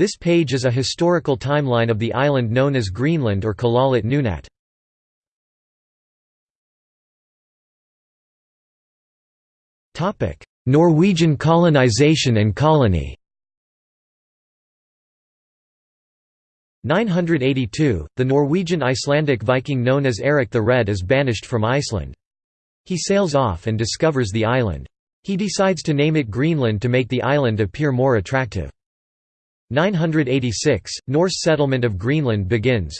This page is a historical timeline of the island known as Greenland or Kalaallit Nunaat. Norwegian colonization and colony 982, the Norwegian Icelandic Viking known as Eric the Red is banished from Iceland. He sails off and discovers the island. He decides to name it Greenland to make the island appear more attractive. 986, Norse settlement of Greenland begins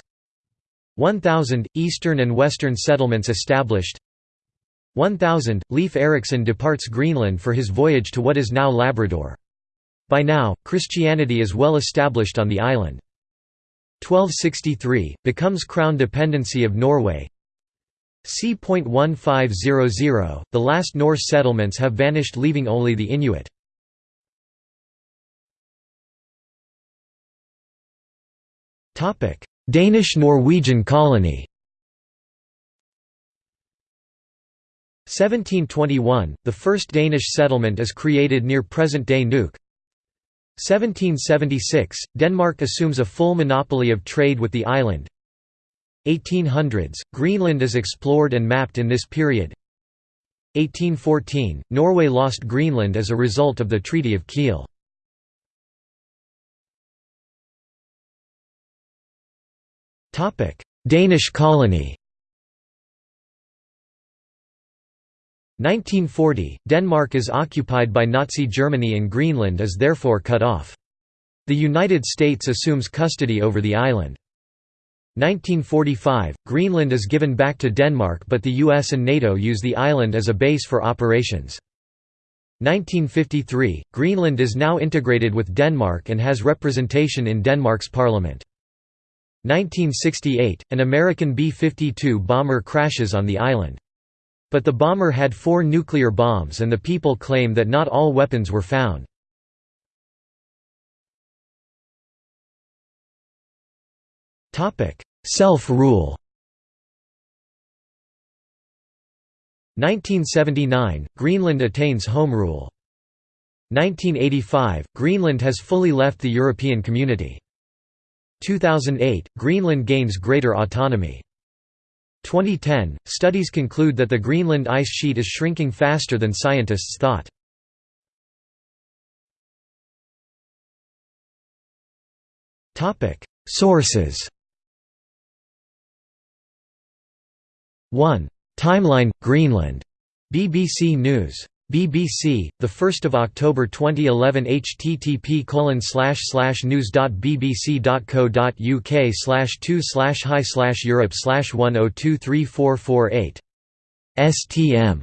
1000, Eastern and Western settlements established 1000, Leif Erikson departs Greenland for his voyage to what is now Labrador. By now, Christianity is well established on the island. 1263, becomes crown dependency of Norway c.1500, the last Norse settlements have vanished leaving only the Inuit. Danish-Norwegian colony. 1721, the first Danish settlement is created near present-day Nuuk. 1776, Denmark assumes a full monopoly of trade with the island. 1800s, Greenland is explored and mapped in this period. 1814, Norway lost Greenland as a result of the Treaty of Kiel. Danish colony 1940, Denmark is occupied by Nazi Germany and Greenland is therefore cut off. The United States assumes custody over the island. 1945, Greenland is given back to Denmark but the US and NATO use the island as a base for operations. 1953, Greenland is now integrated with Denmark and has representation in Denmark's parliament. 1968, an American B-52 bomber crashes on the island. But the bomber had four nuclear bombs and the people claim that not all weapons were found. Self-rule 1979 – Greenland attains home rule. 1985 – Greenland has fully left the European Community. 2008 – Greenland gains greater autonomy. 2010 – Studies conclude that the Greenland ice sheet is shrinking faster than scientists thought. Sources 1. Timeline – Greenland. BBC News. BBC, 1 October 2011 http news.bbc.co.uk 2 hi Europe 10234448. STM